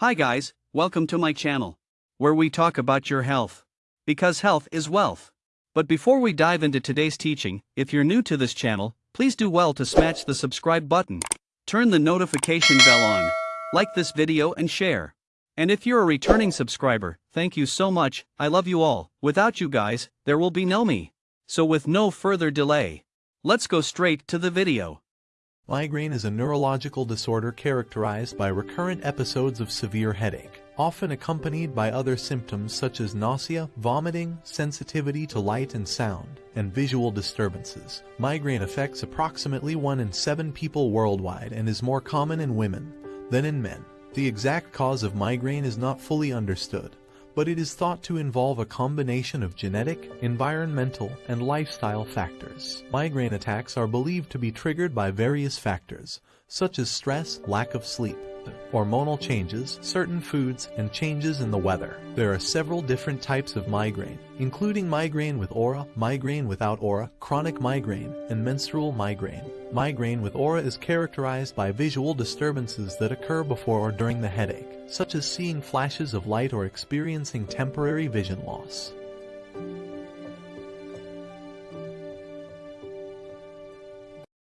Hi guys, welcome to my channel, where we talk about your health. Because health is wealth. But before we dive into today's teaching, if you're new to this channel, please do well to smash the subscribe button. Turn the notification bell on, like this video and share. And if you're a returning subscriber, thank you so much, I love you all, without you guys, there will be no me. So with no further delay, let's go straight to the video. Migraine is a neurological disorder characterized by recurrent episodes of severe headache, often accompanied by other symptoms such as nausea, vomiting, sensitivity to light and sound, and visual disturbances. Migraine affects approximately 1 in 7 people worldwide and is more common in women than in men. The exact cause of migraine is not fully understood, but it is thought to involve a combination of genetic, environmental, and lifestyle factors. Migraine attacks are believed to be triggered by various factors, such as stress, lack of sleep, hormonal changes, certain foods, and changes in the weather. There are several different types of migraine, including migraine with aura, migraine without aura, chronic migraine, and menstrual migraine. Migraine with aura is characterized by visual disturbances that occur before or during the headache, such as seeing flashes of light or experiencing temporary vision loss.